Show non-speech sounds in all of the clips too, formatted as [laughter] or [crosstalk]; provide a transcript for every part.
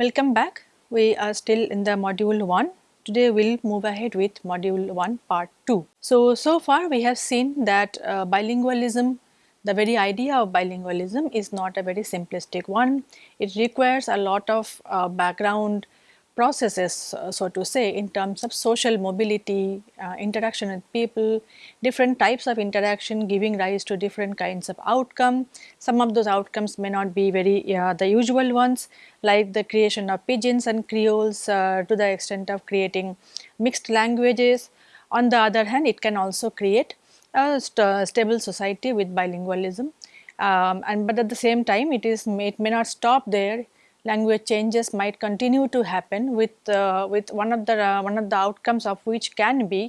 Welcome back. We are still in the module 1. Today we will move ahead with module 1 part 2. So, so far we have seen that uh, bilingualism, the very idea of bilingualism is not a very simplistic one. It requires a lot of uh, background processes uh, so to say in terms of social mobility, uh, interaction with people, different types of interaction giving rise to different kinds of outcome. Some of those outcomes may not be very uh, the usual ones like the creation of pidgins and creoles uh, to the extent of creating mixed languages. On the other hand it can also create a st stable society with bilingualism um, and but at the same time it is it may not stop there language changes might continue to happen with uh, with one of the uh, one of the outcomes of which can be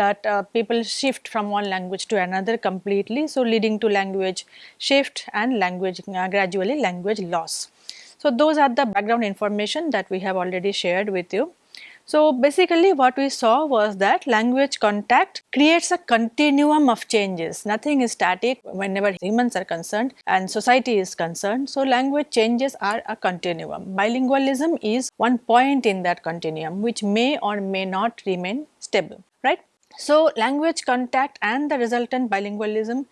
that uh, people shift from one language to another completely so leading to language shift and language uh, gradually language loss. So those are the background information that we have already shared with you so basically what we saw was that language contact creates a continuum of changes. Nothing is static whenever humans are concerned and society is concerned. So language changes are a continuum. Bilingualism is one point in that continuum which may or may not remain stable, right? So language contact and the resultant bilingualism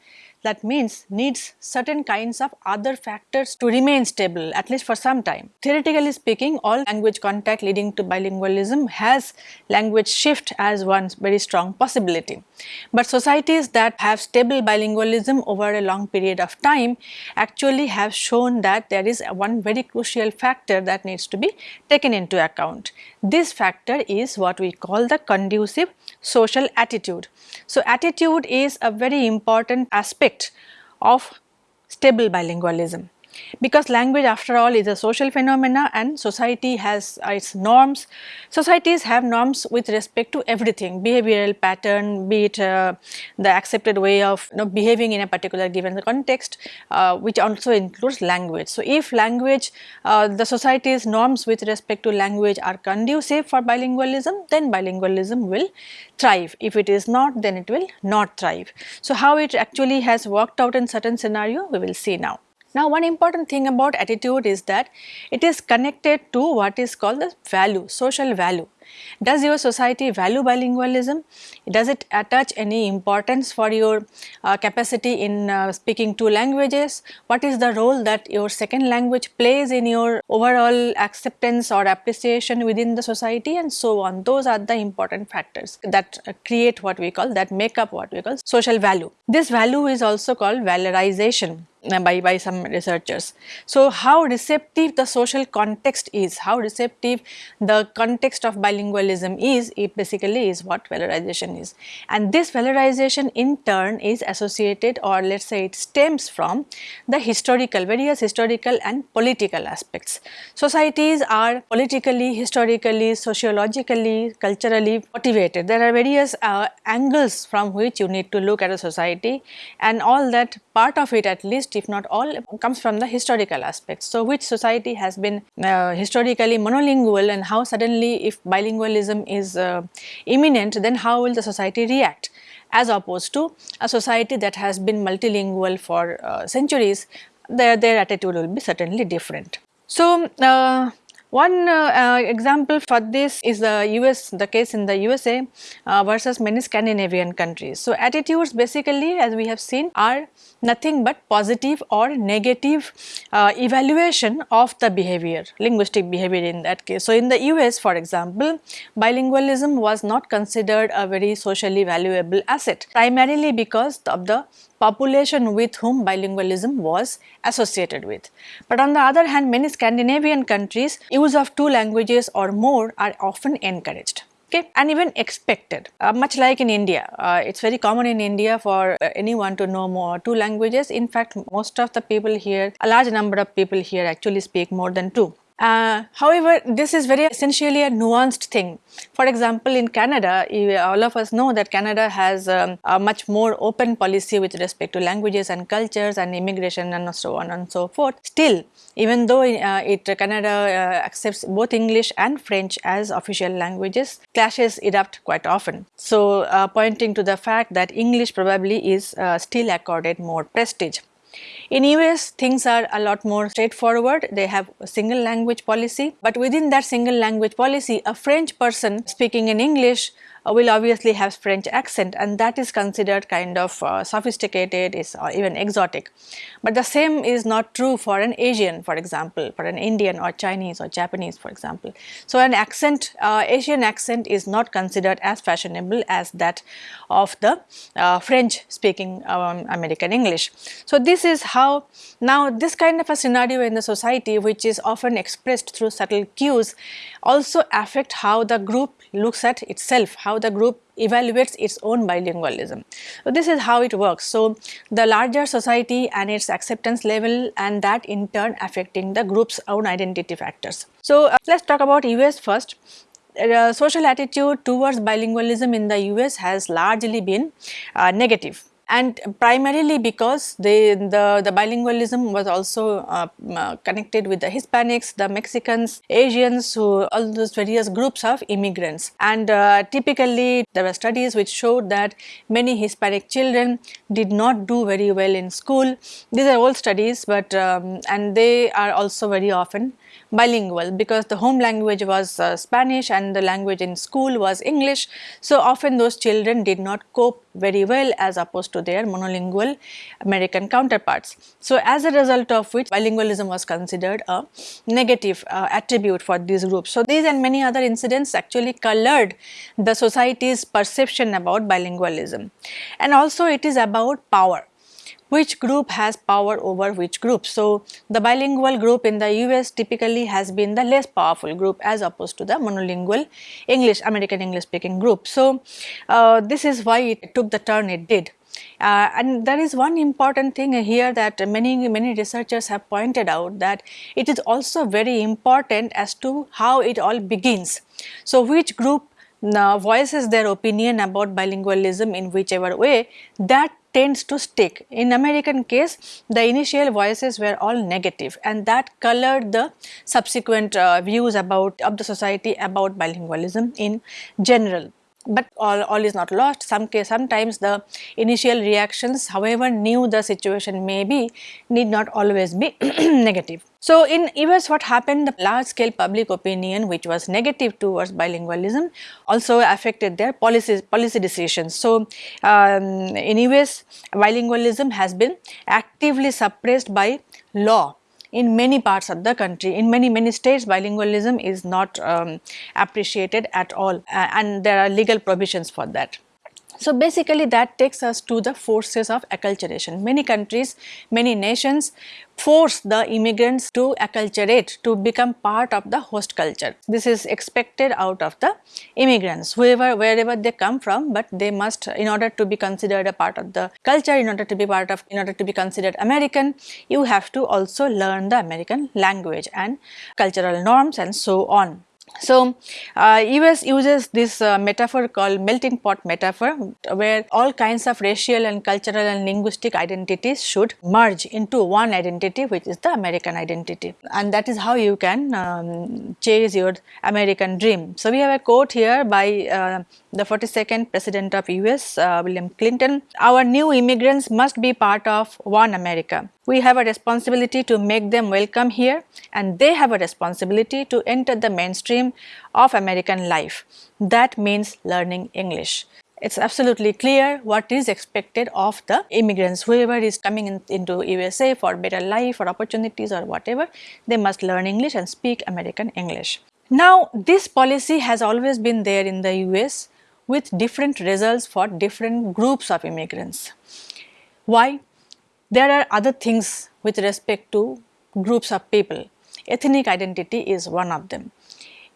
that means needs certain kinds of other factors to remain stable at least for some time. Theoretically speaking all language contact leading to bilingualism has language shift as one very strong possibility. But societies that have stable bilingualism over a long period of time actually have shown that there is one very crucial factor that needs to be taken into account. This factor is what we call the conducive social attitude. So, attitude is a very important aspect of stable bilingualism because language after all is a social phenomena and society has its norms. Societies have norms with respect to everything behavioral pattern be it uh, the accepted way of you know, behaving in a particular given context uh, which also includes language. So, if language uh, the society's norms with respect to language are conducive for bilingualism then bilingualism will thrive if it is not then it will not thrive. So, how it actually has worked out in certain scenario we will see now. Now one important thing about attitude is that it is connected to what is called the value, social value. Does your society value bilingualism? Does it attach any importance for your uh, capacity in uh, speaking two languages? What is the role that your second language plays in your overall acceptance or appreciation within the society and so on. Those are the important factors that uh, create what we call that make up what we call social value. This value is also called valorization by, by some researchers. So, how receptive the social context is, how receptive the context of bilingualism is, it basically is what valorization is. And this valorization in turn is associated or let us say it stems from the historical, various historical and political aspects. Societies are politically, historically, sociologically, culturally motivated. There are various uh, angles from which you need to look at a society and all that part of it at least if not all comes from the historical aspects. So, which society has been uh, historically monolingual and how suddenly if bilingualism is uh, imminent then how will the society react as opposed to a society that has been multilingual for uh, centuries their, their attitude will be certainly different. So, uh, one uh, uh, example for this is the US, the case in the USA uh, versus many Scandinavian countries. So, attitudes basically as we have seen are nothing but positive or negative uh, evaluation of the behavior, linguistic behavior in that case. So, in the US for example, bilingualism was not considered a very socially valuable asset primarily because of the population with whom bilingualism was associated with. But on the other hand many Scandinavian countries use of two languages or more are often encouraged okay and even expected. Uh, much like in India uh, it's very common in India for uh, anyone to know more two languages. In fact most of the people here a large number of people here actually speak more than two uh, however, this is very essentially a nuanced thing. For example, in Canada, all of us know that Canada has um, a much more open policy with respect to languages and cultures and immigration and so on and so forth. Still, even though uh, it Canada uh, accepts both English and French as official languages, clashes erupt quite often. So, uh, pointing to the fact that English probably is uh, still accorded more prestige. In US things are a lot more straightforward, they have a single language policy, but within that single language policy a French person speaking in English will obviously have French accent and that is considered kind of uh, sophisticated is or even exotic. But the same is not true for an Asian for example, for an Indian or Chinese or Japanese for example. So an accent, uh, Asian accent is not considered as fashionable as that of the uh, French speaking um, American English. So this is how now this kind of a scenario in the society which is often expressed through subtle cues also affect how the group looks at itself, how the group evaluates its own bilingualism. So, this is how it works. So, the larger society and its acceptance level and that in turn affecting the group's own identity factors. So, uh, let us talk about US first. Uh, social attitude towards bilingualism in the US has largely been uh, negative and primarily because they, the, the bilingualism was also uh, uh, connected with the Hispanics, the Mexicans, Asians, who, all those various groups of immigrants. And uh, typically there were studies which showed that many Hispanic children did not do very well in school. These are old studies but um, and they are also very often bilingual because the home language was uh, Spanish and the language in school was English. So, often those children did not cope very well as opposed to their monolingual American counterparts. So, as a result of which bilingualism was considered a negative uh, attribute for these groups. So, these and many other incidents actually colored the society's perception about bilingualism and also it is about power which group has power over which group. So, the bilingual group in the US typically has been the less powerful group as opposed to the monolingual English American English speaking group. So, uh, this is why it took the turn it did. Uh, and there is one important thing here that many many researchers have pointed out that it is also very important as to how it all begins. So, which group uh, voices their opinion about bilingualism in whichever way that tends to stick. In American case, the initial voices were all negative and that colored the subsequent uh, views about of the society about bilingualism in general but all, all is not lost. Some case, sometimes the initial reactions however new the situation may be need not always be [clears throat] negative. So, in US what happened the large scale public opinion which was negative towards bilingualism also affected their policies, policy decisions. So, um, in US bilingualism has been actively suppressed by law in many parts of the country. In many, many states bilingualism is not um, appreciated at all uh, and there are legal provisions for that. So, basically that takes us to the forces of acculturation. Many countries, many nations force the immigrants to acculturate, to become part of the host culture. This is expected out of the immigrants, whoever, wherever they come from, but they must, in order to be considered a part of the culture, in order to be part of, in order to be considered American, you have to also learn the American language and cultural norms and so on. So, uh, US uses this uh, metaphor called melting pot metaphor where all kinds of racial and cultural and linguistic identities should merge into one identity which is the American identity and that is how you can um, chase your American dream. So, we have a quote here by uh, the 42nd president of US uh, William Clinton, our new immigrants must be part of one America. We have a responsibility to make them welcome here and they have a responsibility to enter the mainstream of American life. That means learning English. It's absolutely clear what is expected of the immigrants, whoever is coming in, into USA for better life or opportunities or whatever, they must learn English and speak American English. Now, this policy has always been there in the US with different results for different groups of immigrants. Why? There are other things with respect to groups of people. Ethnic identity is one of them.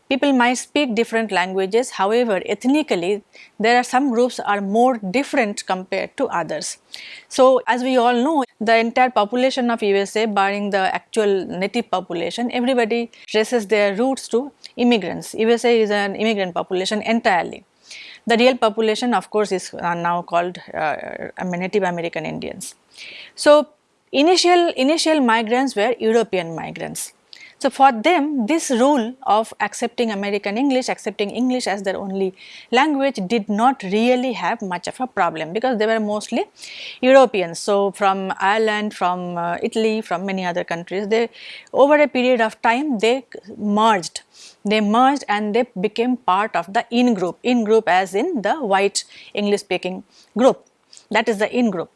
People might speak different languages, however, ethnically there are some groups are more different compared to others. So, as we all know, the entire population of USA barring the actual native population, everybody traces their roots to immigrants. USA is an immigrant population entirely. The real population of course is uh, now called uh, Native American Indians. So, initial, initial migrants were European migrants. So, for them this rule of accepting American English, accepting English as their only language did not really have much of a problem because they were mostly Europeans. So, from Ireland, from uh, Italy, from many other countries, they over a period of time they merged they merged and they became part of the in group, in group as in the white English speaking group that is the in group.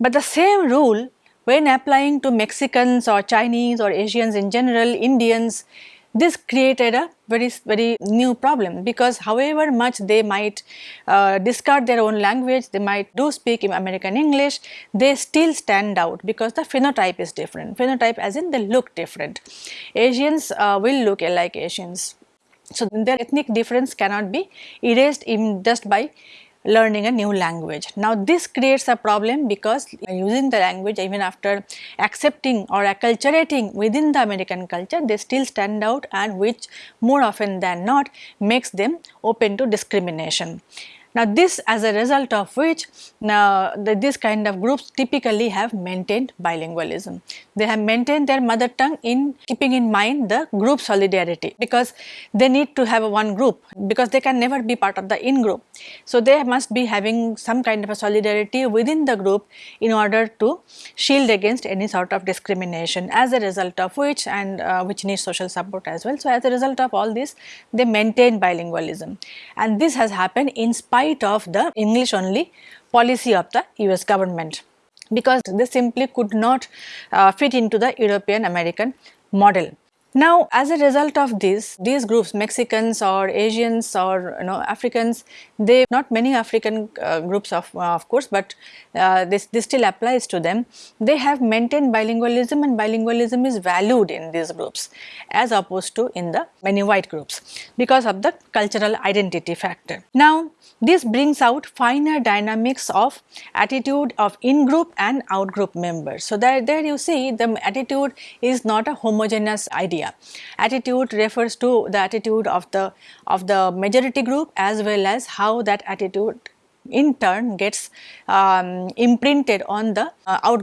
But the same rule when applying to Mexicans or Chinese or Asians in general, Indians, this created a very very new problem because however much they might uh, discard their own language, they might do speak in American English, they still stand out because the phenotype is different, phenotype as in they look different. Asians uh, will look like Asians. So, their ethnic difference cannot be erased even just by learning a new language. Now this creates a problem because using the language even after accepting or acculturating within the American culture they still stand out and which more often than not makes them open to discrimination. Now this as a result of which now the, this kind of groups typically have maintained bilingualism. They have maintained their mother tongue in keeping in mind the group solidarity because they need to have one group because they can never be part of the in group. So they must be having some kind of a solidarity within the group in order to shield against any sort of discrimination as a result of which and uh, which needs social support as well. So as a result of all this they maintain bilingualism and this has happened in spite spite of the English only policy of the US government because they simply could not uh, fit into the European American model. Now, as a result of this, these groups Mexicans or Asians or you know Africans, they not many African uh, groups of uh, of course, but uh, this, this still applies to them. They have maintained bilingualism and bilingualism is valued in these groups as opposed to in the many white groups because of the cultural identity factor. Now, this brings out finer dynamics of attitude of in-group and out-group members. So, there, there you see the attitude is not a homogeneous idea. Attitude refers to the attitude of the, of the majority group as well as how that attitude in turn gets um, imprinted on the uh,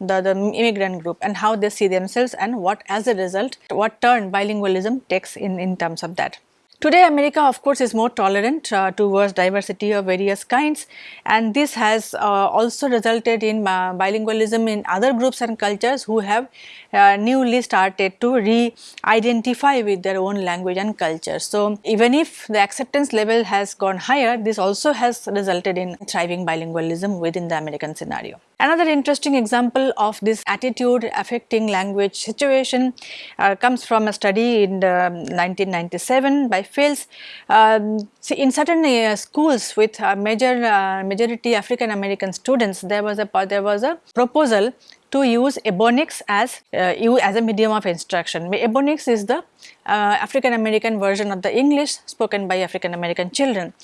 the, the immigrant group and how they see themselves and what as a result what turn bilingualism takes in, in terms of that. Today America of course is more tolerant uh, towards diversity of various kinds and this has uh, also resulted in uh, bilingualism in other groups and cultures who have uh, newly started to re-identify with their own language and culture. So, even if the acceptance level has gone higher this also has resulted in thriving bilingualism within the American scenario. Another interesting example of this attitude affecting language situation uh, comes from a study in 1997 by Fields. Um, see in certain uh, schools with major uh, majority African American students there was a there was a proposal to use Ebonics as uh, as a medium of instruction. Ebonics is the uh, African American version of the English spoken by African American children.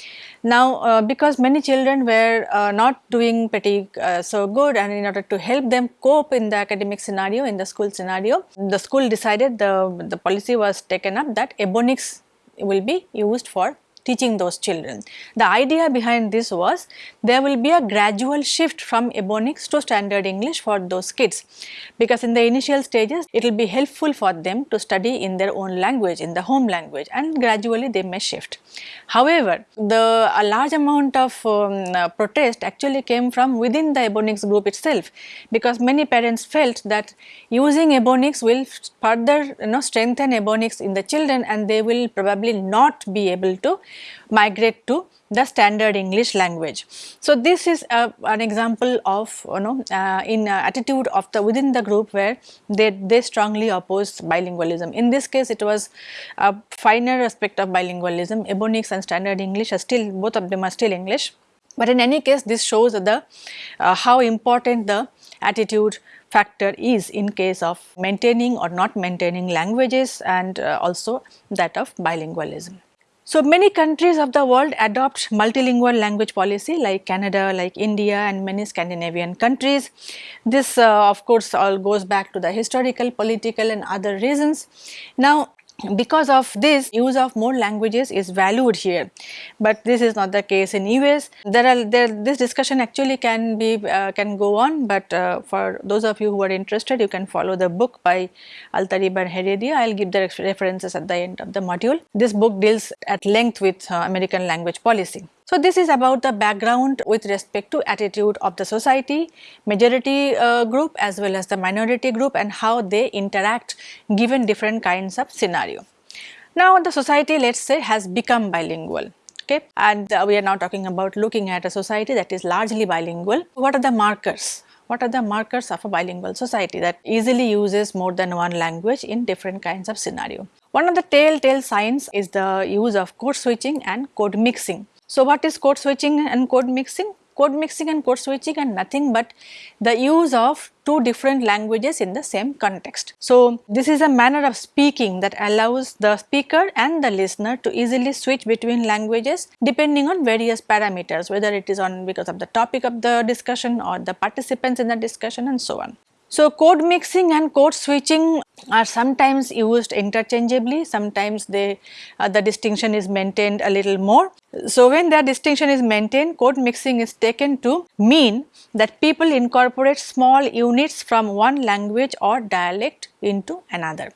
Now, uh, because many children were uh, not doing pretty uh, so good and in order to help them cope in the academic scenario, in the school scenario, the school decided the, the policy was taken up that Ebonics will be used for teaching those children. The idea behind this was there will be a gradual shift from Ebonics to standard English for those kids because in the initial stages it will be helpful for them to study in their own language in the home language and gradually they may shift. However, the a large amount of um, uh, protest actually came from within the Ebonics group itself because many parents felt that using Ebonics will further you know strengthen Ebonics in the children and they will probably not be able to migrate to the standard English language. So, this is a, an example of you know uh, in uh, attitude of the within the group where they, they strongly opposed bilingualism. In this case it was a finer aspect of bilingualism, Ebonics and standard English are still both of them are still English. But in any case this shows the uh, how important the attitude factor is in case of maintaining or not maintaining languages and uh, also that of bilingualism. So, many countries of the world adopt multilingual language policy like Canada, like India and many Scandinavian countries. This uh, of course all goes back to the historical, political and other reasons. Now, because of this use of more languages is valued here. But this is not the case in US there are there this discussion actually can be uh, can go on but uh, for those of you who are interested you can follow the book by Altarriba and Heredia I'll give the references at the end of the module. This book deals at length with uh, American language policy so, this is about the background with respect to attitude of the society, majority uh, group as well as the minority group and how they interact given different kinds of scenario. Now, the society let us say has become bilingual okay and uh, we are now talking about looking at a society that is largely bilingual. What are the markers? What are the markers of a bilingual society that easily uses more than one language in different kinds of scenario? One of the telltale signs is the use of code switching and code mixing. So, what is code switching and code mixing? Code mixing and code switching are nothing but the use of two different languages in the same context. So, this is a manner of speaking that allows the speaker and the listener to easily switch between languages depending on various parameters whether it is on because of the topic of the discussion or the participants in the discussion and so on. So, code mixing and code switching are sometimes used interchangeably, sometimes they uh, the distinction is maintained a little more. So, when that distinction is maintained, code mixing is taken to mean that people incorporate small units from one language or dialect into another.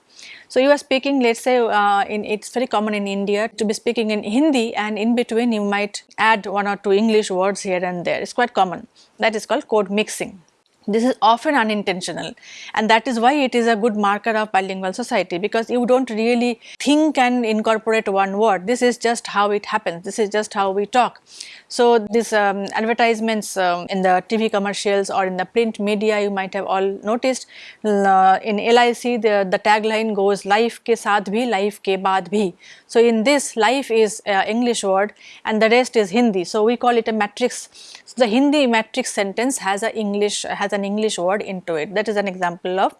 So, you are speaking let us say uh, in it is very common in India to be speaking in Hindi and in between you might add one or two English words here and there, it is quite common that is called code mixing. This is often unintentional and that is why it is a good marker of bilingual society because you do not really think and incorporate one word. This is just how it happens. This is just how we talk. So, these um, advertisements um, in the TV commercials or in the print media you might have all noticed uh, in LIC the, the tagline goes life ke saath bhi, life ke baad bhi. So, in this life is uh, English word and the rest is Hindi. So, we call it a matrix. The Hindi matrix sentence has a English has an English word into it that is an example of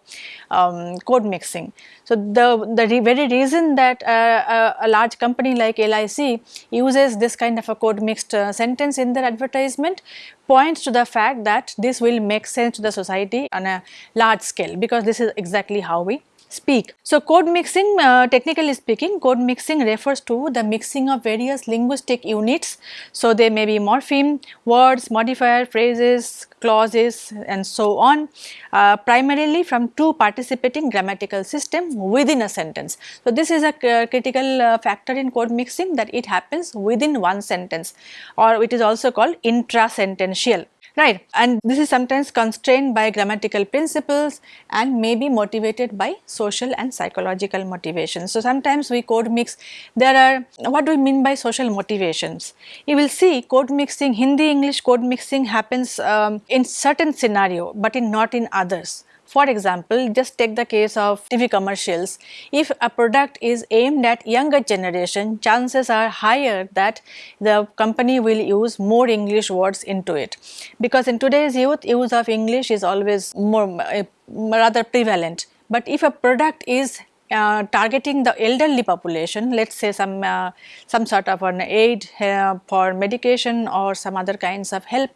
um, code mixing. So, the, the re very reason that uh, a, a, large company like LIC uses this kind of a code mixed uh, sentence in their advertisement points to the fact that this will make sense to the society on a large scale because this is exactly how we speak. So, code mixing uh, technically speaking code mixing refers to the mixing of various linguistic units. So, they may be morpheme, words, modifier, phrases, clauses and so on uh, primarily from two participating grammatical system within a sentence. So, this is a critical uh, factor in code mixing that it happens within one sentence or it is also called intrasentential right and this is sometimes constrained by grammatical principles and may be motivated by social and psychological motivations. So, sometimes we code mix there are what do we mean by social motivations? You will see code mixing Hindi English code mixing happens um, in certain scenario but in not in others. For example, just take the case of TV commercials. If a product is aimed at younger generation, chances are higher that the company will use more English words into it. Because in today's youth, use of English is always more uh, rather prevalent. But if a product is uh, targeting the elderly population, let us say some, uh, some sort of an aid uh, for medication or some other kinds of help,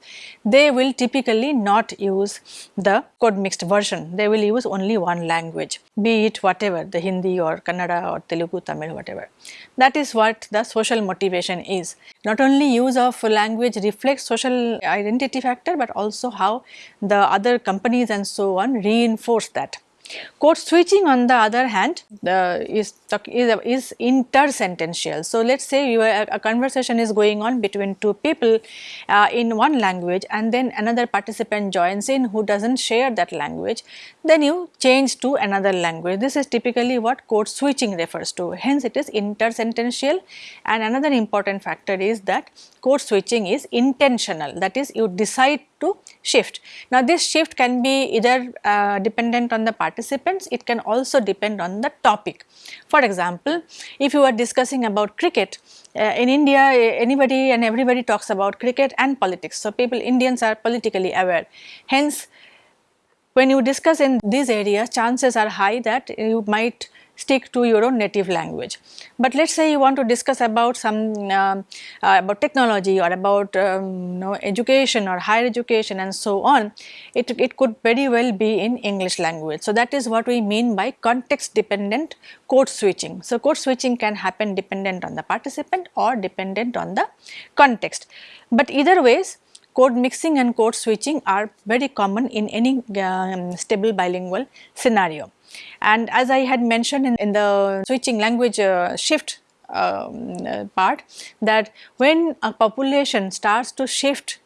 they will typically not use the code mixed version, they will use only one language, be it whatever the Hindi or Kannada or Telugu, Tamil, whatever. That is what the social motivation is. Not only use of language reflects social identity factor, but also how the other companies and so on reinforce that. Code switching on the other hand is, is, is intersentential. So, let us say you are, a conversation is going on between two people uh, in one language and then another participant joins in who does not share that language, then you change to another language. This is typically what code switching refers to. Hence, it is intersentential and another important factor is that code switching is intentional that is you decide to shift. Now, this shift can be either uh, dependent on the participants, it can also depend on the topic. For example, if you are discussing about cricket, uh, in India anybody and everybody talks about cricket and politics. So, people Indians are politically aware. Hence, when you discuss in these areas chances are high that you might stick to your own native language. But let us say you want to discuss about some uh, uh, about technology or about um, you know, education or higher education and so on, it, it could very well be in English language. So, that is what we mean by context dependent code switching. So, code switching can happen dependent on the participant or dependent on the context. But either ways code mixing and code switching are very common in any um, stable bilingual scenario. And as I had mentioned in, in the switching language uh, shift um, uh, part that when a population starts to shift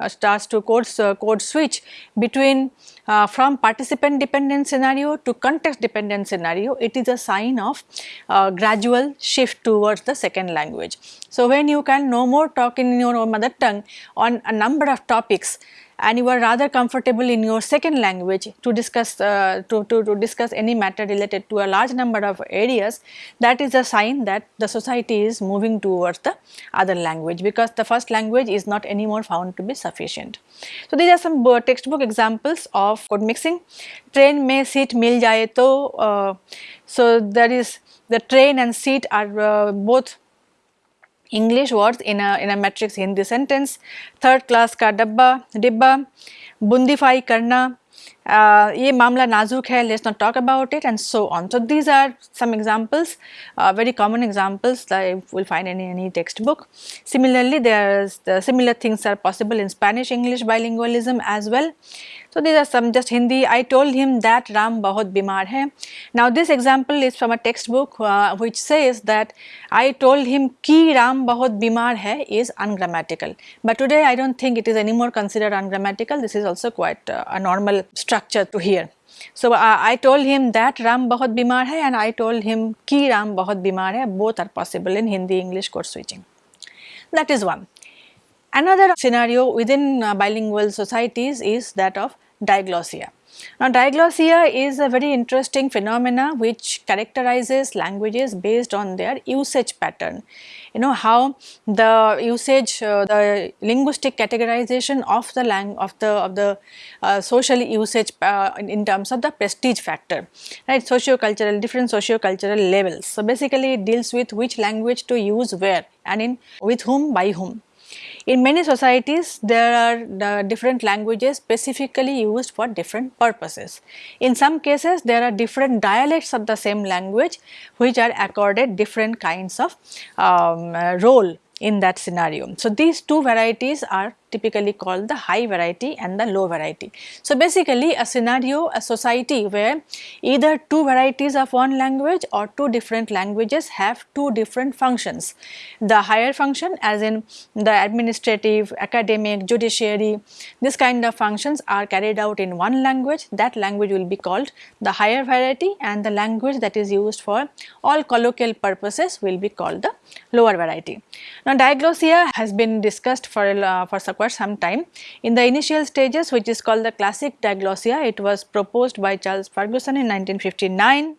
uh, starts to code, uh, code switch between uh, from participant dependent scenario to context dependent scenario, it is a sign of uh, gradual shift towards the second language. So, when you can no more talk in your mother tongue on a number of topics and you are rather comfortable in your second language to discuss uh, to, to, to discuss any matter related to a large number of areas that is a sign that the society is moving towards the other language because the first language is not anymore found to be sufficient. So, these are some textbook examples of code mixing. Train may seat mil jaye to, uh, so there is the train and seat are uh, both English words in a in a matrix. Hindi sentence, third class ka dabba, dibba, bundify karna, uh, let's not talk about it and so on. So, these are some examples, uh, very common examples that you will find in any textbook. Similarly, there is the similar things are possible in Spanish English bilingualism as well. So, these are some just Hindi, I told him that Ram bahut bimar hai. Now, this example is from a textbook uh, which says that I told him ki Ram bahut bimar hai is ungrammatical. But today I do not think it is anymore considered ungrammatical, this is also quite uh, a normal structure to hear. So uh, I told him that Ram bahut bimar hai and I told him ki Ram bahut bimar hai. Both are possible in Hindi English code switching. That is one. Another scenario within uh, bilingual societies is that of diglossia. Now diglossia is a very interesting phenomena which characterizes languages based on their usage pattern. You know how the usage, uh, the linguistic categorization of the lang of the of the uh, social usage uh, in, in, terms of the prestige factor, right? Socio-cultural, different socio-cultural levels. So basically it deals with which language to use where and in with whom by whom. In many societies, there are the different languages specifically used for different purposes. In some cases, there are different dialects of the same language which are accorded different kinds of um, role in that scenario. So, these two varieties are typically called the high variety and the low variety. So, basically a scenario, a society where either two varieties of one language or two different languages have two different functions. The higher function as in the administrative, academic, judiciary, this kind of functions are carried out in one language, that language will be called the higher variety and the language that is used for all colloquial purposes will be called the lower variety. Now, diglossia has been discussed for, uh, for for some time. In the initial stages which is called the classic diglossia, it was proposed by Charles Ferguson in 1959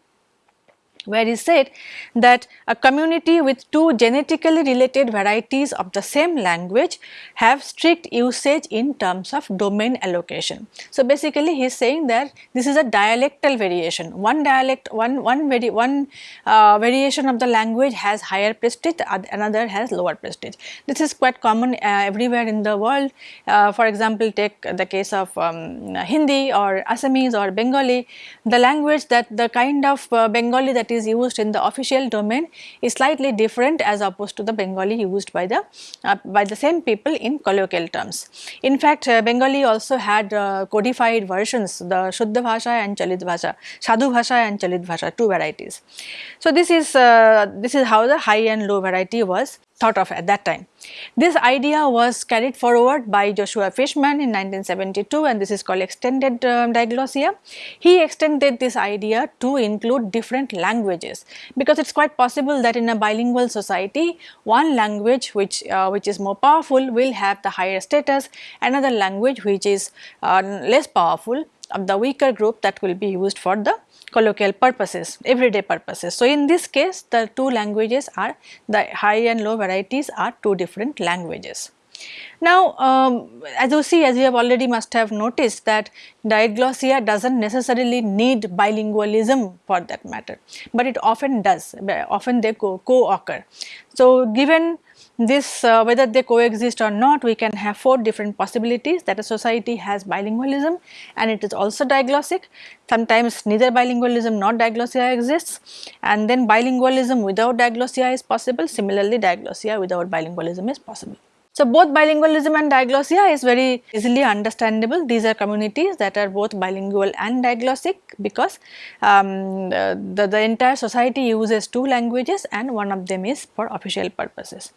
where he said that a community with two genetically related varieties of the same language have strict usage in terms of domain allocation. So, basically he is saying that this is a dialectal variation, one dialect, one, one, vari one uh, variation of the language has higher prestige, another has lower prestige. This is quite common uh, everywhere in the world. Uh, for example, take the case of um, Hindi or Assamese or Bengali, the language that the kind of uh, Bengali that is used in the official domain is slightly different as opposed to the Bengali used by the uh, by the same people in colloquial terms. In fact, uh, Bengali also had uh, codified versions the Shuddha Bhasha and Chalit Bhasha, Sadhu Bhasha and Chalit Bhasha two varieties. So, this is uh, this is how the high and low variety was thought of at that time. This idea was carried forward by Joshua Fishman in 1972 and this is called extended um, diglossia. He extended this idea to include different languages because it is quite possible that in a bilingual society one language which, uh, which is more powerful will have the higher status, another language which is uh, less powerful of the weaker group that will be used for the colloquial purposes, everyday purposes. So, in this case the two languages are the high and low varieties are two different languages. Now, um, as you see as you have already must have noticed that diglossia does not necessarily need bilingualism for that matter, but it often does often they co-occur. So, given this uh, whether they coexist or not we can have four different possibilities. That a society has bilingualism and it is also diglossic sometimes neither bilingualism nor diglossia exists. And then bilingualism without diglossia is possible. Similarly diglossia without bilingualism is possible. So, both bilingualism and diglossia is very easily understandable. These are communities that are both bilingual and diglossic because um, the, the entire society uses two languages and one of them is for official purposes.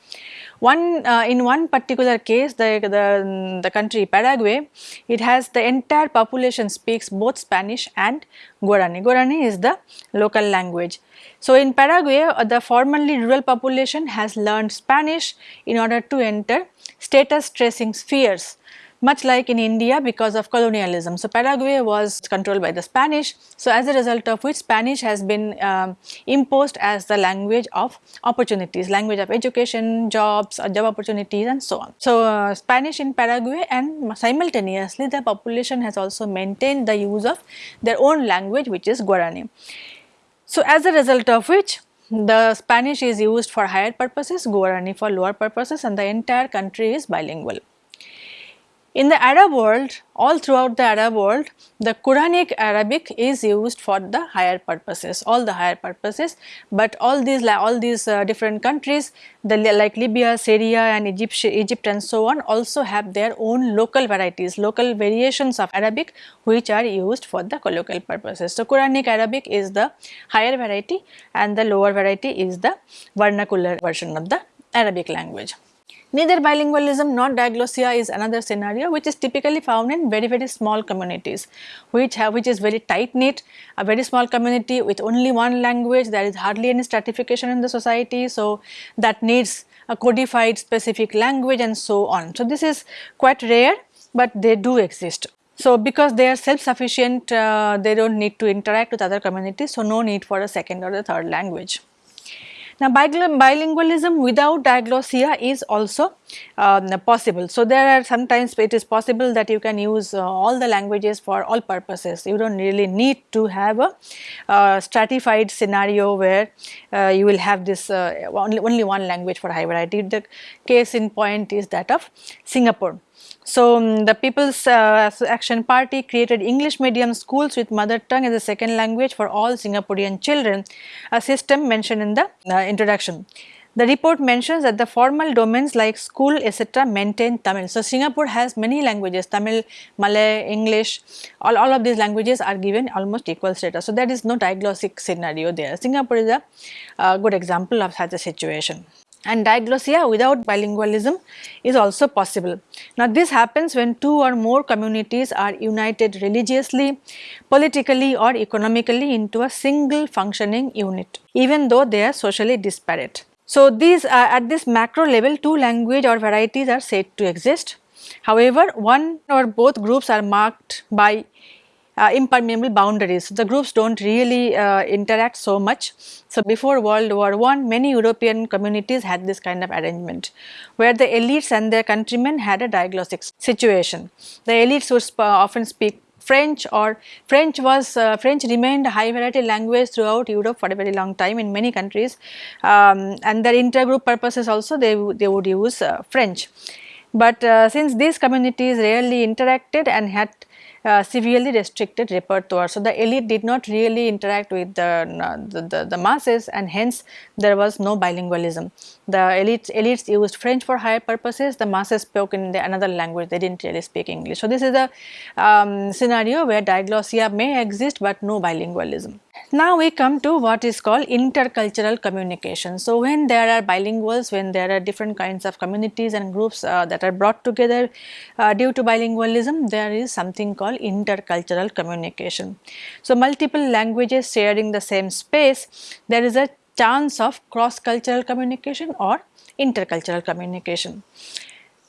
One uh, in one particular case the, the, the country Paraguay it has the entire population speaks both Spanish and Guarani. Guarani is the local language. So, in Paraguay uh, the formerly rural population has learned Spanish in order to enter status tracing spheres much like in India because of colonialism. So, Paraguay was controlled by the Spanish. So, as a result of which Spanish has been um, imposed as the language of opportunities, language of education, jobs, uh, job opportunities and so on. So, uh, Spanish in Paraguay and simultaneously the population has also maintained the use of their own language which is Guarani. So, as a result of which the Spanish is used for higher purposes, Guarani for lower purposes and the entire country is bilingual. In the Arab world, all throughout the Arab world, the Quranic Arabic is used for the higher purposes, all the higher purposes, but all these all these uh, different countries, the, like Libya, Syria and Egypt, Egypt and so on also have their own local varieties, local variations of Arabic which are used for the colloquial purposes. So, Quranic Arabic is the higher variety and the lower variety is the vernacular version of the Arabic language. Neither bilingualism nor diglossia is another scenario which is typically found in very very small communities which have which is very tight knit a very small community with only one language there is hardly any stratification in the society so that needs a codified specific language and so on. So, this is quite rare but they do exist. So, because they are self sufficient uh, they do not need to interact with other communities so no need for a second or the third language. Now, bilingualism without diglossia is also um, possible. So, there are sometimes it is possible that you can use uh, all the languages for all purposes. You do not really need to have a uh, stratified scenario where uh, you will have this uh, only, only one language for high variety. The case in point is that of Singapore. So, um, the People's uh, Action Party created English medium schools with mother tongue as a second language for all Singaporean children, a system mentioned in the uh, introduction. The report mentions that the formal domains like school etc. maintain Tamil. So, Singapore has many languages Tamil, Malay, English all, all of these languages are given almost equal status. So, there is no diglossic scenario there. Singapore is a uh, good example of such a situation and diglossia without bilingualism is also possible. Now this happens when two or more communities are united religiously, politically or economically into a single functioning unit even though they are socially disparate. So these uh, at this macro level two language or varieties are said to exist. However, one or both groups are marked by uh, impermeable boundaries. The groups do not really uh, interact so much. So, before World War I many European communities had this kind of arrangement where the elites and their countrymen had a diglossic situation. The elites would sp often speak French or French was uh, French remained a high variety language throughout Europe for a very long time in many countries um, and their intergroup purposes also they, they would use uh, French. But uh, since these communities rarely interacted and had uh, severely restricted repertoire. So, the elite did not really interact with the, the, the, the, masses and hence there was no bilingualism. The elites, elites used French for higher purposes, the masses spoke in the another language, they did not really speak English. So, this is a um, scenario where diglossia may exist, but no bilingualism. Now we come to what is called intercultural communication. So when there are bilinguals, when there are different kinds of communities and groups uh, that are brought together uh, due to bilingualism, there is something called intercultural communication. So multiple languages sharing the same space, there is a chance of cross-cultural communication or intercultural communication.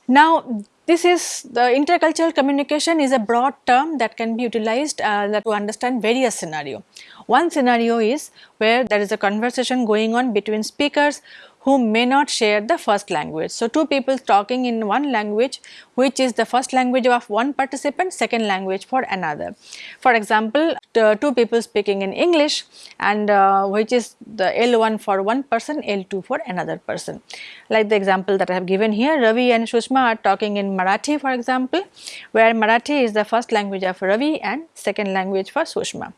Now this is the intercultural communication is a broad term that can be utilized uh, to understand various scenario. One scenario is where there is a conversation going on between speakers who may not share the first language. So, two people talking in one language which is the first language of one participant, second language for another. For example, two people speaking in English and uh, which is the L1 for one person, L2 for another person. Like the example that I have given here, Ravi and Sushma are talking in Marathi for example, where Marathi is the first language of Ravi and second language for Sushma.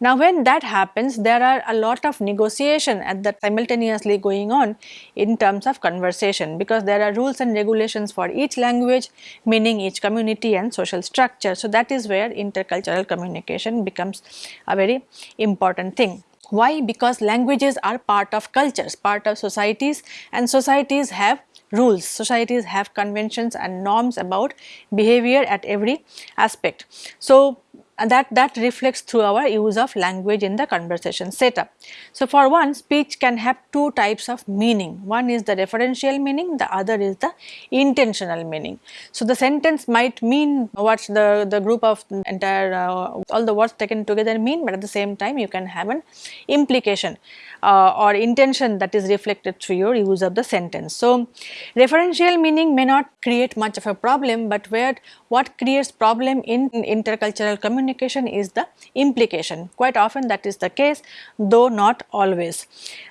Now when that happens there are a lot of negotiation at that simultaneously going on in terms of conversation because there are rules and regulations for each language meaning each community and social structure. So that is where intercultural communication becomes a very important thing. Why? Because languages are part of cultures, part of societies and societies have rules. Societies have conventions and norms about behavior at every aspect. So, and that, that reflects through our use of language in the conversation setup. So, for one speech can have two types of meaning, one is the referential meaning, the other is the intentional meaning. So, the sentence might mean what the, the group of entire uh, all the words taken together mean, but at the same time you can have an implication uh, or intention that is reflected through your use of the sentence. So, referential meaning may not create much of a problem, but where what creates problem in intercultural communication is the implication. Quite often that is the case though not always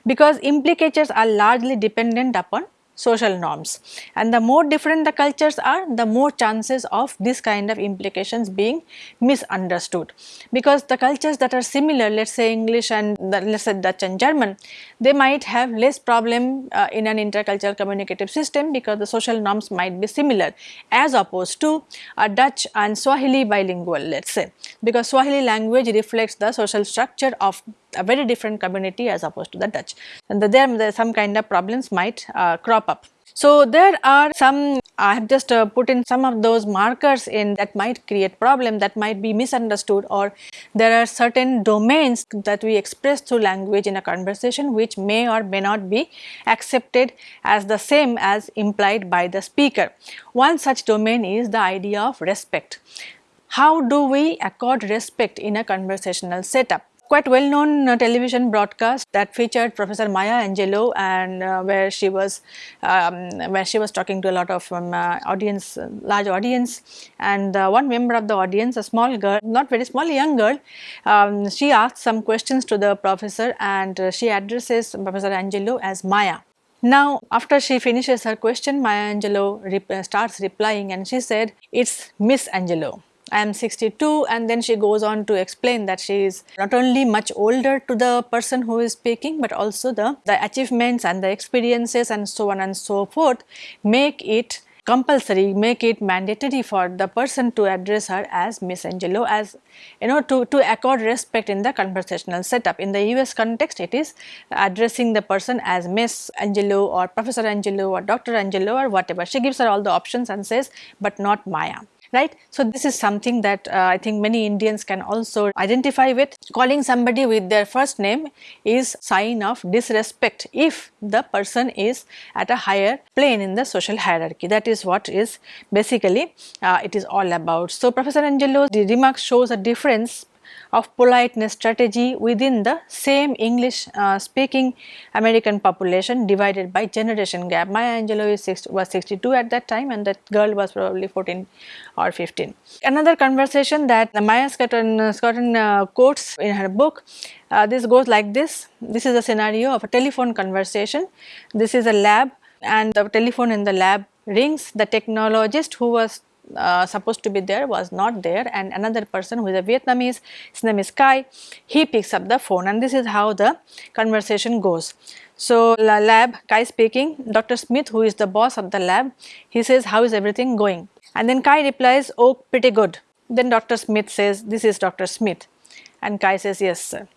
because implicatures are largely dependent upon social norms. And the more different the cultures are the more chances of this kind of implications being misunderstood. Because the cultures that are similar let us say English and let us say Dutch and German they might have less problem uh, in an intercultural communicative system because the social norms might be similar as opposed to a Dutch and Swahili bilingual let us say. Because Swahili language reflects the social structure of a very different community as opposed to the Dutch and the, there, there some kind of problems might uh, crop up. So, there are some I have just uh, put in some of those markers in that might create problem that might be misunderstood or there are certain domains that we express through language in a conversation which may or may not be accepted as the same as implied by the speaker. One such domain is the idea of respect. How do we accord respect in a conversational setup? Quite well known uh, television broadcast that featured Professor Maya Angelou and uh, where she was um, where she was talking to a lot of um, uh, audience large audience and uh, one member of the audience a small girl not very small young girl um, she asked some questions to the professor and uh, she addresses Professor Angelou as Maya. Now, after she finishes her question, Maya Angelou rep starts replying and she said, it's Miss Angelou. I am 62 and then she goes on to explain that she is not only much older to the person who is speaking but also the, the achievements and the experiences and so on and so forth make it compulsory make it mandatory for the person to address her as Miss Angelou as you know to, to accord respect in the conversational setup. In the US context it is addressing the person as Miss Angelou or Professor Angelou or Dr. Angelou or whatever. She gives her all the options and says but not Maya right. So, this is something that uh, I think many Indians can also identify with. Calling somebody with their first name is sign of disrespect if the person is at a higher plane in the social hierarchy. That is what is basically uh, it is all about. So, Professor Angelou's remarks shows a difference of politeness strategy within the same English uh, speaking American population divided by generation gap. Maya Angelou six, was 62 at that time and that girl was probably 14 or 15. Another conversation that Myers-Scotton, Scotton uh, quotes in her book, uh, this goes like this, this is a scenario of a telephone conversation, this is a lab and the telephone in the lab rings, the technologist who was uh, supposed to be there was not there and another person who is a Vietnamese, his name is Kai, he picks up the phone and this is how the conversation goes. So, lab, Kai speaking, Dr. Smith who is the boss of the lab, he says how is everything going and then Kai replies, oh pretty good. Then Dr. Smith says, this is Dr. Smith and Kai says, yes sir.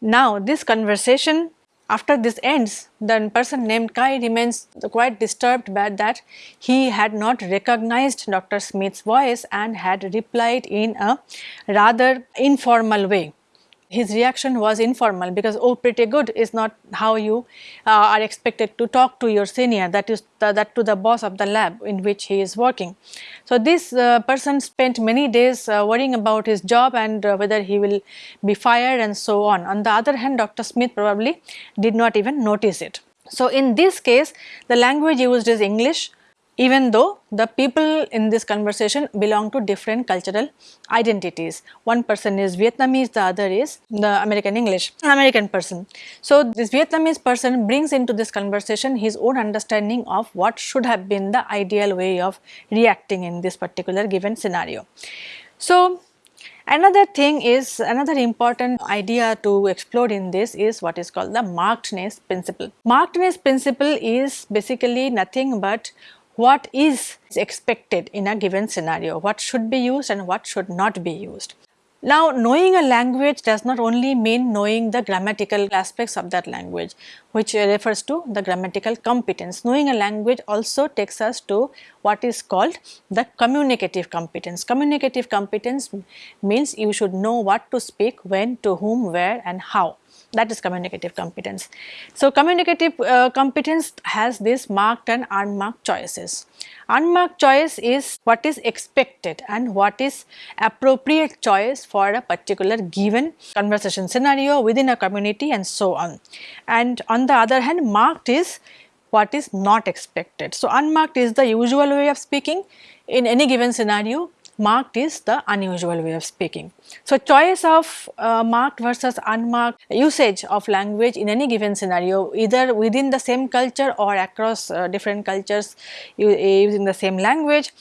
Now, this conversation after this ends, the person named Kai remains quite disturbed by that he had not recognized Dr. Smith's voice and had replied in a rather informal way. His reaction was informal because oh pretty good is not how you uh, are expected to talk to your senior that is that to the boss of the lab in which he is working. So, this uh, person spent many days uh, worrying about his job and uh, whether he will be fired and so on. On the other hand Dr. Smith probably did not even notice it. So, in this case the language used is English even though the people in this conversation belong to different cultural identities. One person is Vietnamese, the other is the American English, American person. So, this Vietnamese person brings into this conversation his own understanding of what should have been the ideal way of reacting in this particular given scenario. So, Another thing is another important idea to explore in this is what is called the markedness principle. Markedness principle is basically nothing but what is expected in a given scenario, what should be used and what should not be used. Now, knowing a language does not only mean knowing the grammatical aspects of that language, which refers to the grammatical competence. Knowing a language also takes us to what is called the communicative competence. Communicative competence means you should know what to speak, when, to whom, where and how that is communicative competence. So, communicative uh, competence has this marked and unmarked choices. Unmarked choice is what is expected and what is appropriate choice for a particular given conversation scenario within a community and so on. And on the other hand marked is what is not expected. So, unmarked is the usual way of speaking in any given scenario marked is the unusual way of speaking. So, choice of uh, marked versus unmarked usage of language in any given scenario either within the same culture or across uh, different cultures using the same language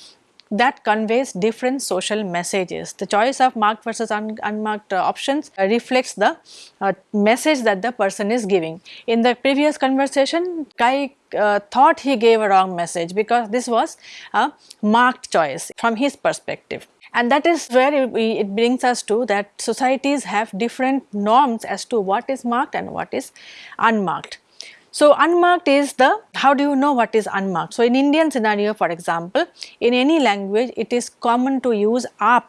that conveys different social messages. The choice of marked versus un unmarked uh, options uh, reflects the uh, message that the person is giving. In the previous conversation, Kai uh, thought he gave a wrong message because this was a marked choice from his perspective. And that is where it, it brings us to that societies have different norms as to what is marked and what is unmarked. So, unmarked is the how do you know what is unmarked? So, in Indian scenario for example, in any language it is common to use aap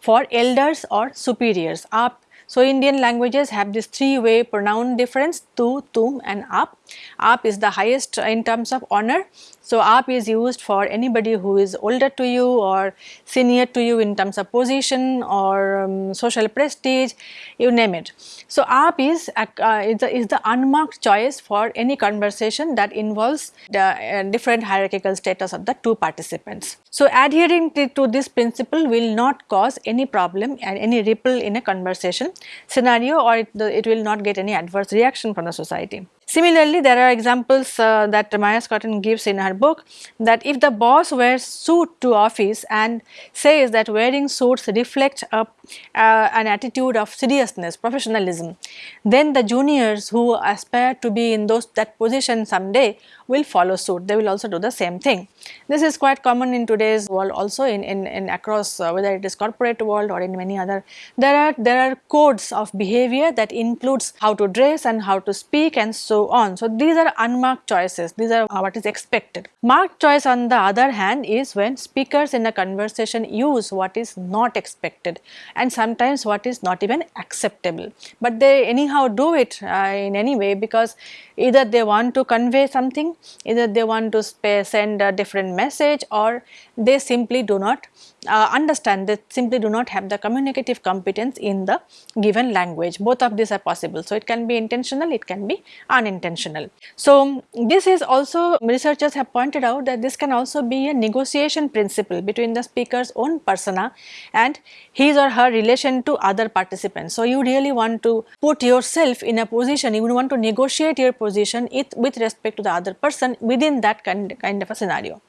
for elders or superiors. Aap so, Indian languages have this three way pronoun difference tu, tum and aap. Aap is the highest in terms of honor. So, aap is used for anybody who is older to you or senior to you in terms of position or um, social prestige, you name it. So, aap is, uh, is, the, is the unmarked choice for any conversation that involves the uh, different hierarchical status of the two participants. So, adhering to, this principle will not cause any problem and any ripple in a conversation scenario or it, it will not get any adverse reaction from the society. Similarly, there are examples uh, that Myers-Scotton gives in her book that if the boss wears suit to office and says that wearing suits reflect a, uh, an attitude of seriousness, professionalism, then the juniors who aspire to be in those that position someday will follow suit. They will also do the same thing. This is quite common in today's world also in, in, in across uh, whether it is corporate world or in many other. There are, there are codes of behavior that includes how to dress and how to speak and so on. So, these are unmarked choices. These are what is expected. Marked choice on the other hand is when speakers in a conversation use what is not expected and sometimes what is not even acceptable. But they anyhow do it uh, in any way because either they want to convey something, either they want to send a different message or they simply do not uh, understand they simply do not have the communicative competence in the given language. Both of these are possible. So it can be intentional it can be unintentional. So this is also researchers have pointed out that this can also be a negotiation principle between the speaker's own persona and his or her relation to other participants. So you really want to put yourself in a position you want to negotiate your position with respect to the other person within that kind, kind of a scenario.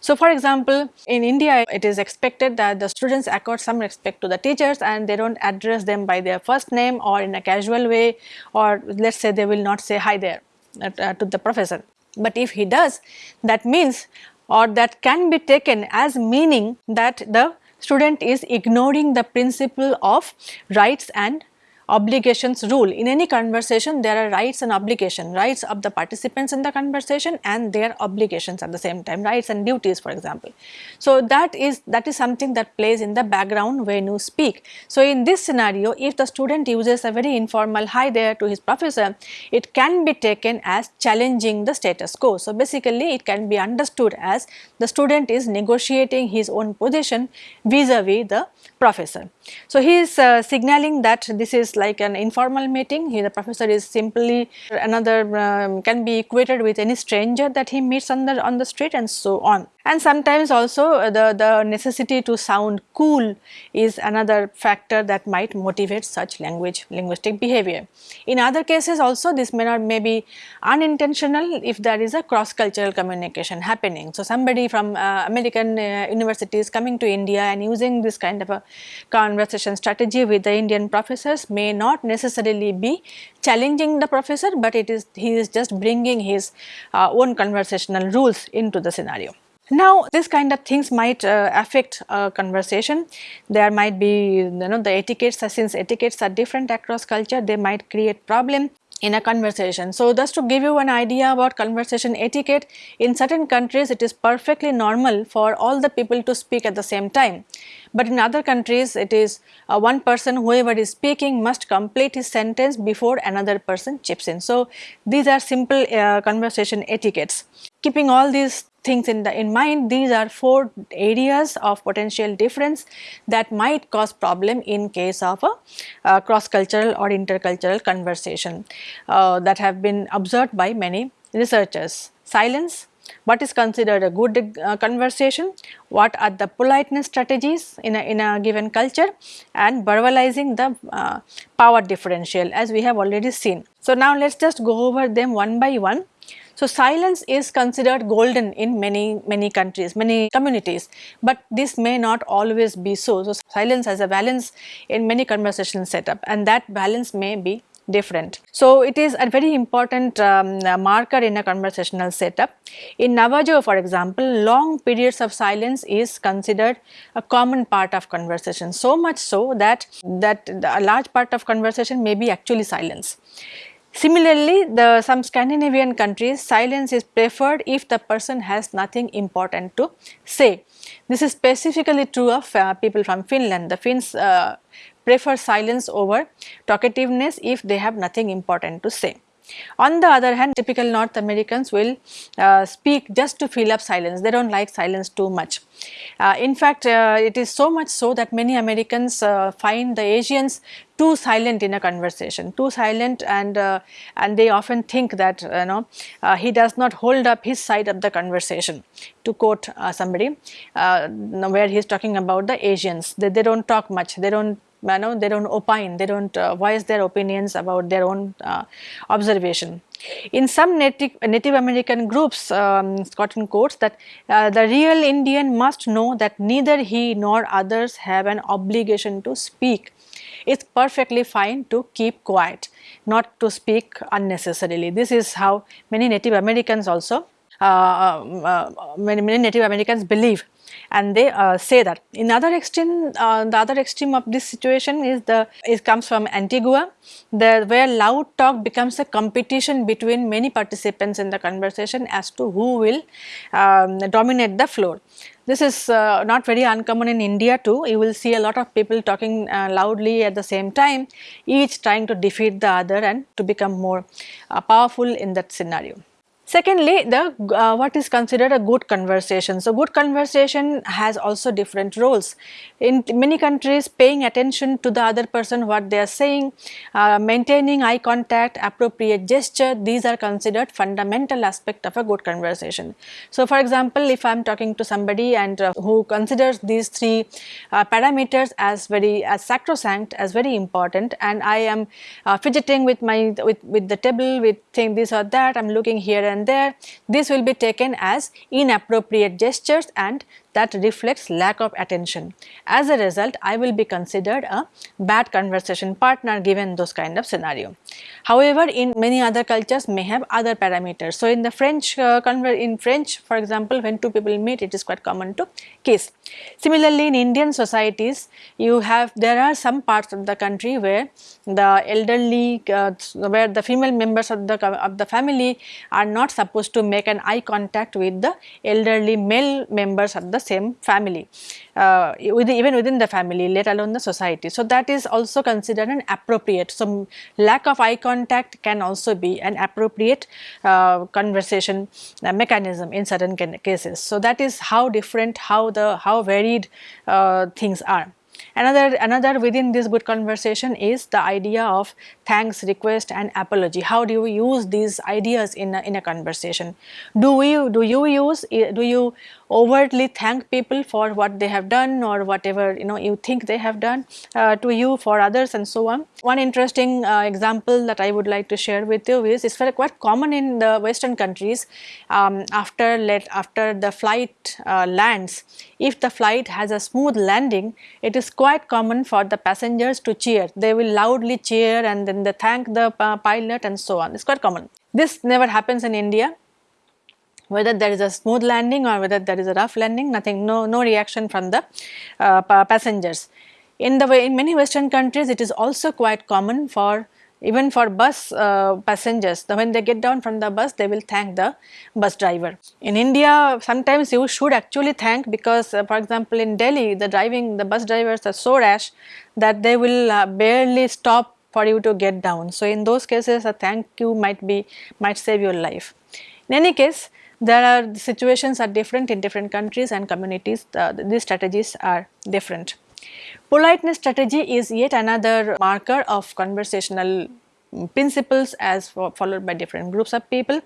So for example in india it is expected expected that the students accord some respect to the teachers and they do not address them by their first name or in a casual way or let us say they will not say hi there uh, to the professor. But if he does that means or that can be taken as meaning that the student is ignoring the principle of rights and obligations rule. In any conversation there are rights and obligation, rights of the participants in the conversation and their obligations at the same time, rights and duties for example. So that is that is something that plays in the background when you speak. So in this scenario if the student uses a very informal hi there to his professor, it can be taken as challenging the status quo. So basically it can be understood as the student is negotiating his own position vis-a-vis -vis the professor. So he is uh, signaling that this is like an informal meeting, he, the professor is simply another um, can be equated with any stranger that he meets on the on the street and so on. And sometimes also uh, the, the necessity to sound cool is another factor that might motivate such language linguistic behavior. In other cases also this may not may be unintentional if there is a cross cultural communication happening. So somebody from uh, American uh, universities coming to India and using this kind of a conversation strategy with the Indian professors may not necessarily be challenging the professor but it is he is just bringing his uh, own conversational rules into the scenario. Now this kind of things might uh, affect a conversation. There might be you know the etiquettes since etiquettes are different across culture they might create problem in a conversation. So just to give you an idea about conversation etiquette in certain countries it is perfectly normal for all the people to speak at the same time. But in other countries it is uh, one person whoever is speaking must complete his sentence before another person chips in. So these are simple uh, conversation etiquettes. Keeping all these things in the in mind these are four areas of potential difference that might cause problem in case of a uh, cross cultural or intercultural conversation uh, that have been observed by many researchers silence what is considered a good uh, conversation, what are the politeness strategies in a, in a given culture and verbalizing the uh, power differential as we have already seen. So, now let us just go over them one by one. So, silence is considered golden in many many countries, many communities, but this may not always be so. So, silence has a balance in many conversation setup and that balance may be different. So, it is a very important um, marker in a conversational setup. In Navajo for example, long periods of silence is considered a common part of conversation, so much so that, that a large part of conversation may be actually silence. Similarly, the some Scandinavian countries silence is preferred if the person has nothing important to say. This is specifically true of uh, people from Finland. The Finns uh, prefer silence over talkativeness if they have nothing important to say. On the other hand, typical North Americans will uh, speak just to fill up silence, they do not like silence too much. Uh, in fact, uh, it is so much so that many Americans uh, find the Asians too silent in a conversation, too silent and uh, and they often think that you know uh, he does not hold up his side of the conversation to quote somebody where he is talking about the Asians, they, they do not talk much, they do not you know, they do not opine, they do not uh, voice their opinions about their own uh, observation. In some native, native American groups, um, Scotton quotes that uh, the real Indian must know that neither he nor others have an obligation to speak. It's perfectly fine to keep quiet, not to speak unnecessarily. This is how many Native Americans also, uh, um, uh, many, many Native Americans believe and they uh, say that. In other extreme, uh, the other extreme of this situation is the it comes from Antigua, the, where loud talk becomes a competition between many participants in the conversation as to who will um, dominate the floor. This is uh, not very uncommon in India too. You will see a lot of people talking uh, loudly at the same time, each trying to defeat the other and to become more uh, powerful in that scenario. Secondly, the uh, what is considered a good conversation. So, good conversation has also different roles. In many countries, paying attention to the other person, what they are saying, uh, maintaining eye contact, appropriate gesture, these are considered fundamental aspect of a good conversation. So, for example, if I am talking to somebody and uh, who considers these three uh, parameters as very as sacrosanct, as very important, and I am uh, fidgeting with my with with the table, with saying this or that, I am looking here and there, this will be taken as inappropriate gestures and that reflects lack of attention. As a result, I will be considered a bad conversation partner given those kind of scenario. However, in many other cultures may have other parameters. So, in the French uh, in French for example, when two people meet it is quite common to kiss. Similarly, in Indian societies you have there are some parts of the country where the elderly uh, where the female members of the of the family are not supposed to make an eye contact with the elderly male members of the same family uh, even within the family let alone the society. So, that is also considered an appropriate. So, lack of eye contact can also be an appropriate uh, conversation uh, mechanism in certain cases. So, that is how different how the how varied uh, things are. Another, another within this good conversation is the idea of thanks, request and apology. How do you use these ideas in a, in a conversation? Do we, do you use, do you overtly thank people for what they have done or whatever you know you think they have done uh, to you for others and so on. One interesting uh, example that I would like to share with you is it's very quite common in the western countries um, after let after the flight uh, lands if the flight has a smooth landing it is quite common for the passengers to cheer they will loudly cheer and then they thank the uh, pilot and so on it's quite common. This never happens in India whether there is a smooth landing or whether there is a rough landing nothing no no reaction from the uh, passengers. In the way in many western countries it is also quite common for even for bus uh, passengers when they get down from the bus they will thank the bus driver. In India sometimes you should actually thank because uh, for example in Delhi the driving the bus drivers are so rash that they will uh, barely stop for you to get down. So, in those cases a thank you might be might save your life. In any case there are situations are different in different countries and communities uh, these strategies are different. Politeness strategy is yet another marker of conversational principles as followed by different groups of people.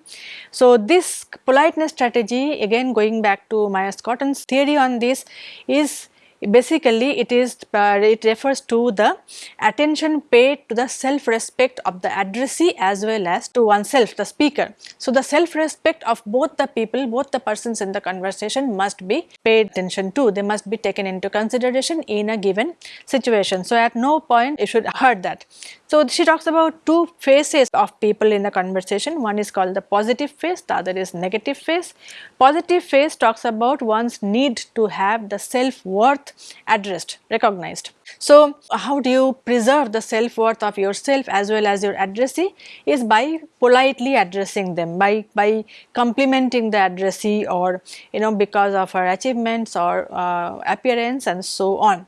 So, this politeness strategy again going back to Myers-Scotton's theory on this is basically it is uh, it refers to the attention paid to the self respect of the addressee as well as to oneself the speaker. So, the self respect of both the people both the persons in the conversation must be paid attention to they must be taken into consideration in a given situation. So, at no point you should hurt that. So, she talks about two phases of people in the conversation one is called the positive phase the other is negative phase. Positive phase talks about one's need to have the self worth addressed recognized. So, how do you preserve the self worth of yourself as well as your addressee is by politely addressing them by, by complimenting the addressee or you know because of her achievements or uh, appearance and so on.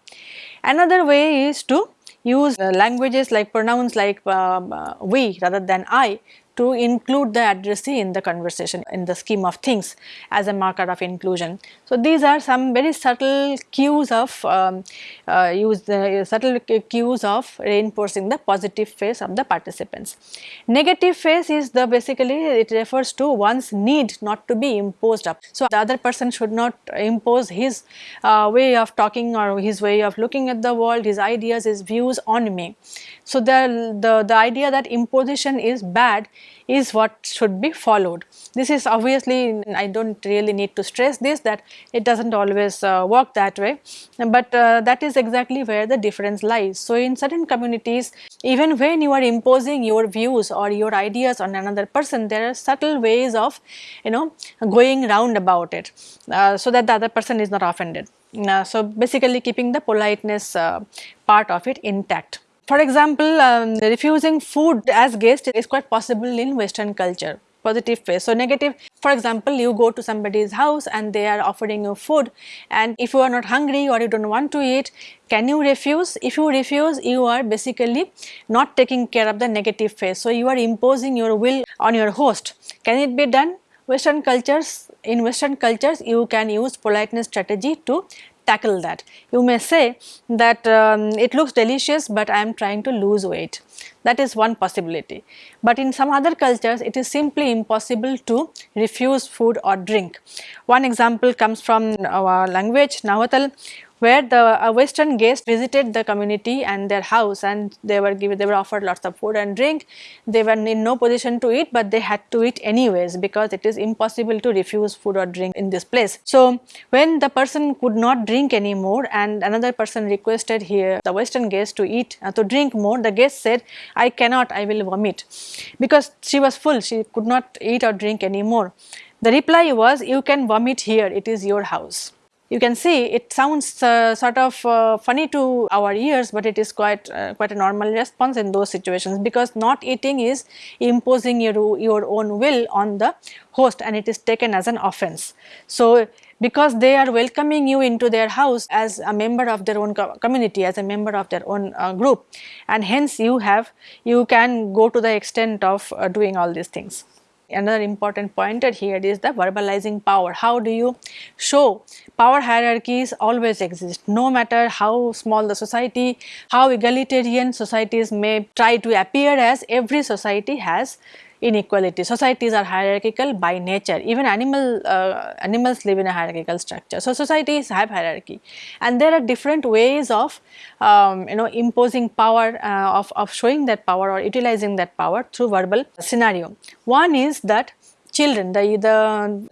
Another way is to use uh, languages like pronouns like um, uh, we rather than I to include the addressee in the conversation in the scheme of things as a marker of inclusion. So, these are some very subtle cues of um, uh, use the uh, subtle cues of reinforcing the positive phase of the participants. Negative phase is the basically it refers to one's need not to be imposed up. So, the other person should not impose his uh, way of talking or his way of looking at the world, his ideas, his views on me. So, the, the, the idea that imposition is bad is what should be followed. This is obviously I do not really need to stress this that it does not always uh, work that way, but uh, that is exactly where the difference lies. So, in certain communities even when you are imposing your views or your ideas on another person there are subtle ways of you know going round about it uh, so that the other person is not offended. Uh, so, basically keeping the politeness uh, part of it intact. For example, um, refusing food as guest is quite possible in western culture positive phase. So, negative for example, you go to somebody's house and they are offering you food and if you are not hungry or you do not want to eat, can you refuse? If you refuse, you are basically not taking care of the negative phase. So, you are imposing your will on your host. Can it be done? Western cultures, in western cultures you can use politeness strategy to tackle that. You may say that um, it looks delicious but I am trying to lose weight. That is one possibility. But in some other cultures it is simply impossible to refuse food or drink. One example comes from our language Nahuatl where the western guest visited the community and their house and they were given they were offered lots of food and drink. They were in no position to eat but they had to eat anyways because it is impossible to refuse food or drink in this place. So when the person could not drink anymore and another person requested here the western guest to eat uh, to drink more the guest said i cannot i will vomit. Because she was full she could not eat or drink anymore. The reply was you can vomit here it is your house you can see it sounds uh, sort of uh, funny to our ears, but it is quite uh, quite a normal response in those situations because not eating is imposing your, your own will on the host and it is taken as an offense. So, because they are welcoming you into their house as a member of their own co community, as a member of their own uh, group and hence you have you can go to the extent of uh, doing all these things. Another important pointer here is the verbalizing power. How do you show power hierarchies always exist no matter how small the society, how egalitarian societies may try to appear as every society has inequality. Societies are hierarchical by nature, even animal uh, animals live in a hierarchical structure. So, societies have hierarchy and there are different ways of um, you know imposing power uh, of, of showing that power or utilizing that power through verbal scenario. One is that children. The, the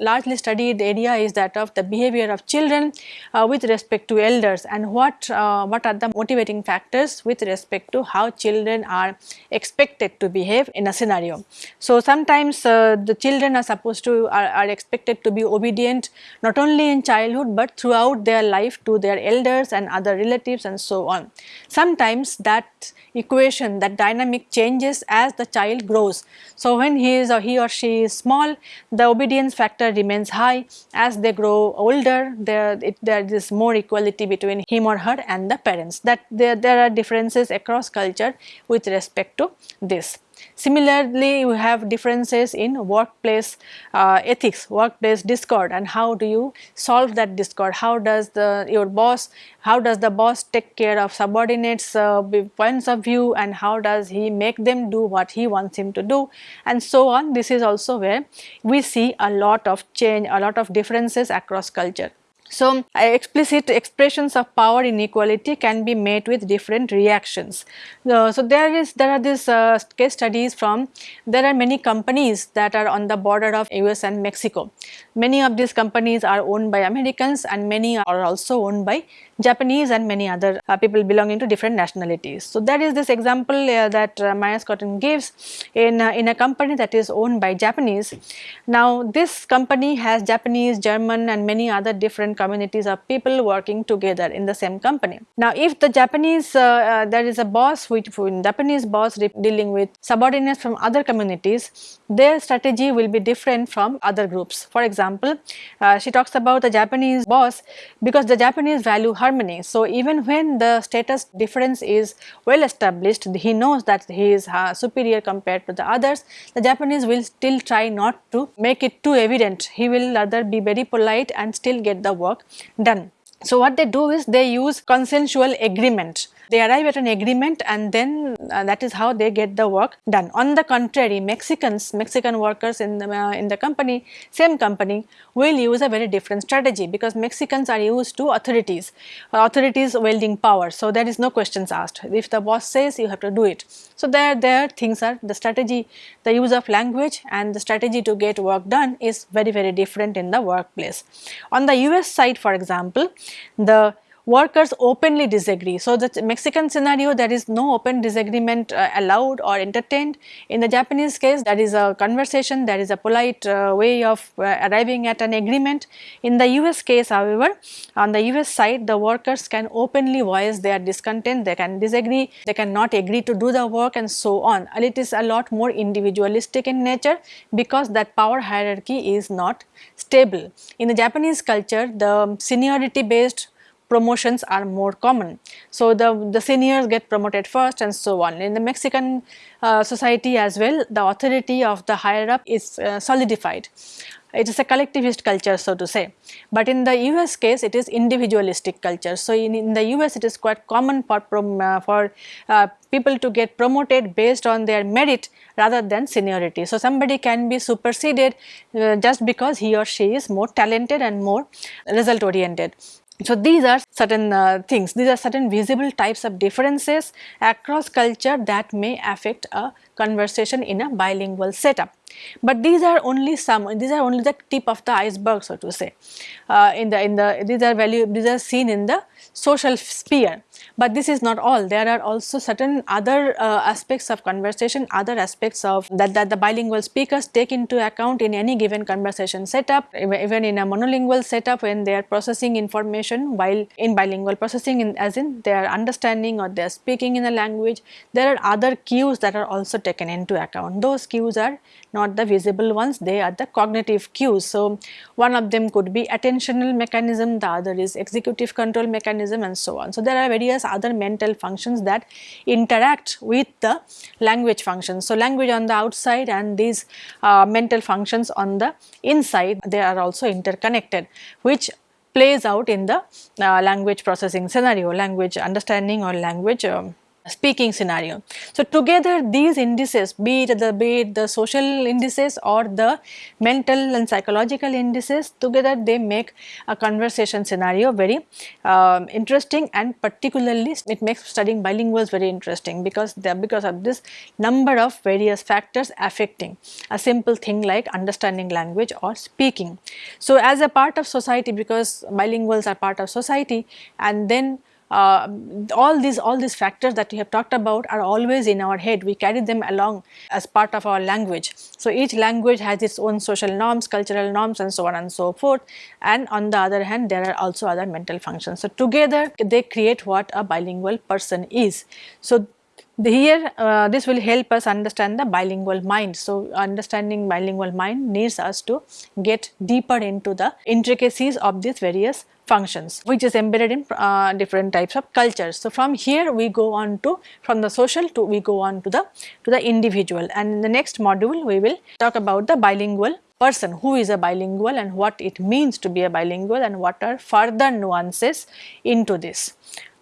largely studied area is that of the behavior of children uh, with respect to elders and what, uh, what are the motivating factors with respect to how children are expected to behave in a scenario. So, sometimes uh, the children are supposed to are, are expected to be obedient not only in childhood, but throughout their life to their elders and other relatives and so on. Sometimes that equation that dynamic changes as the child grows. So, when he is or he or she is small the obedience factor remains high as they grow older there, it, there is more equality between him or her and the parents that there, there are differences across culture with respect to this. Similarly, you have differences in workplace uh, ethics, workplace discord and how do you solve that discord, how does the your boss, how does the boss take care of subordinates uh, points of view and how does he make them do what he wants him to do and so on. This is also where we see a lot of change, a lot of differences across culture. So, explicit expressions of power inequality can be made with different reactions. Uh, so, there is there are these uh, case studies from there are many companies that are on the border of US and Mexico. Many of these companies are owned by Americans and many are also owned by Japanese and many other uh, people belonging to different nationalities. So, there is this example uh, that uh, Myers-Scotton gives in, uh, in a company that is owned by Japanese. Now, this company has Japanese, German and many other different communities of people working together in the same company. Now, if the Japanese, uh, uh, there is a boss which Japanese boss dealing with subordinates from other communities, their strategy will be different from other groups. For example, she talks about the Japanese boss because the Japanese value harmony. So, even when the status difference is well established, he knows that he is uh, superior compared to the others, the Japanese will still try not to make it too evident. He will rather be very polite and still get the work done. So, what they do is they use consensual agreement they arrive at an agreement and then uh, that is how they get the work done. On the contrary, Mexicans, Mexican workers in the, uh, in the company, same company will use a very different strategy because Mexicans are used to authorities, authorities wielding power. So, there is no questions asked. If the boss says you have to do it. So, there, there things are the strategy, the use of language and the strategy to get work done is very, very different in the workplace. On the US side for example, the workers openly disagree. So, the Mexican scenario there is no open disagreement uh, allowed or entertained. In the Japanese case there is a conversation, there is a polite uh, way of uh, arriving at an agreement. In the US case however, on the US side the workers can openly voice their discontent, they can disagree, they cannot agree to do the work and so on. And it is a lot more individualistic in nature because that power hierarchy is not stable. In the Japanese culture the seniority based promotions are more common. So, the, the seniors get promoted first and so on. In the Mexican uh, society as well, the authority of the higher up is uh, solidified. It is a collectivist culture so to say, but in the US case it is individualistic culture. So, in, in the US it is quite common for, uh, for uh, people to get promoted based on their merit rather than seniority. So, somebody can be superseded uh, just because he or she is more talented and more result oriented. So, these are certain uh, things, these are certain visible types of differences across culture that may affect a conversation in a bilingual setup. But these are only some, these are only the tip of the iceberg so to say. Uh, in the, in the, these are value, these are seen in the social sphere. But this is not all, there are also certain other uh, aspects of conversation, other aspects of that, that the bilingual speakers take into account in any given conversation setup, even in a monolingual setup when they are processing information while in bilingual processing in, as in they are understanding or they are speaking in a language, there are other cues that are also taken into account. Those cues are not the visible ones, they are the cognitive cues. So, one of them could be attentional mechanism, the other is executive control mechanism and so on. So, there are various other mental functions that interact with the language functions. So, language on the outside and these uh, mental functions on the inside they are also interconnected which plays out in the uh, language processing scenario, language understanding or language um, speaking scenario. So, together these indices be it the be it the social indices or the mental and psychological indices together they make a conversation scenario very uh, interesting and particularly it makes studying bilinguals very interesting because they because of this number of various factors affecting a simple thing like understanding language or speaking. So, as a part of society because bilinguals are part of society and then uh, all these all these factors that we have talked about are always in our head. We carry them along as part of our language. So each language has its own social norms cultural norms and so on and so forth. And on the other hand there are also other mental functions. So together they create what a bilingual person is. So here uh, this will help us understand the bilingual mind. So, understanding bilingual mind needs us to get deeper into the intricacies of these various functions which is embedded in uh, different types of cultures. So, from here we go on to from the social to we go on to the to the individual and in the next module we will talk about the bilingual person who is a bilingual and what it means to be a bilingual and what are further nuances into this.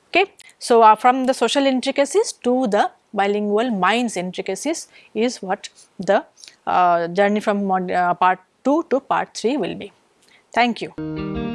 Okay. So, uh, from the social intricacies to the bilingual minds intricacies is what the uh, journey from uh, part 2 to part 3 will be. Thank you.